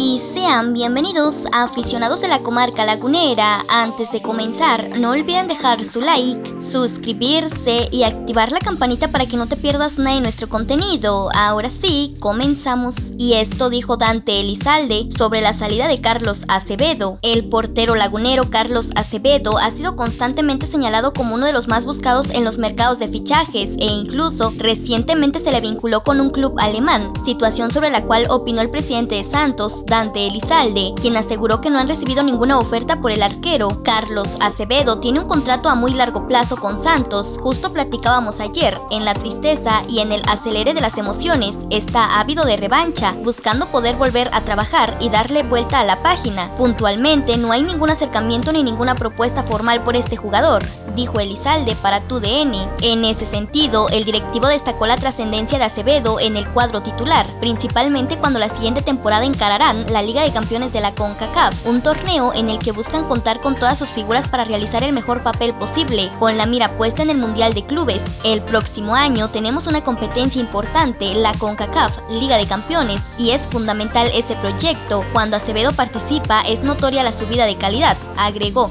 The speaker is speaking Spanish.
y sean bienvenidos a aficionados de la comarca lagunera. Antes de comenzar, no olviden dejar su like, suscribirse y activar la campanita para que no te pierdas nada de nuestro contenido. Ahora sí, comenzamos. Y esto dijo Dante Elizalde sobre la salida de Carlos Acevedo. El portero lagunero Carlos Acevedo ha sido constantemente señalado como uno de los más buscados en los mercados de fichajes e incluso recientemente se le vinculó con un club alemán, situación sobre la cual opinó el presidente de Santos, Dante Elizalde, quien aseguró que no han recibido ninguna oferta por el arquero. Carlos Acevedo tiene un contrato a muy largo plazo con Santos, justo platicábamos ayer, en la tristeza y en el acelere de las emociones, está ávido de revancha, buscando poder volver a trabajar y darle vuelta a la página. Puntualmente no hay ningún acercamiento ni ninguna propuesta formal por este jugador, dijo Elizalde para TUDN. En ese sentido, el directivo destacó la trascendencia de Acevedo en el cuadro titular, principalmente cuando la siguiente temporada encararán la Liga de Campeones de la CONCACAF, un torneo en el que buscan contar con todas sus figuras para realizar el mejor papel posible, con la mira puesta en el Mundial de Clubes. El próximo año tenemos una competencia importante, la CONCACAF, Liga de Campeones, y es fundamental ese proyecto. Cuando Acevedo participa es notoria la subida de calidad, agregó.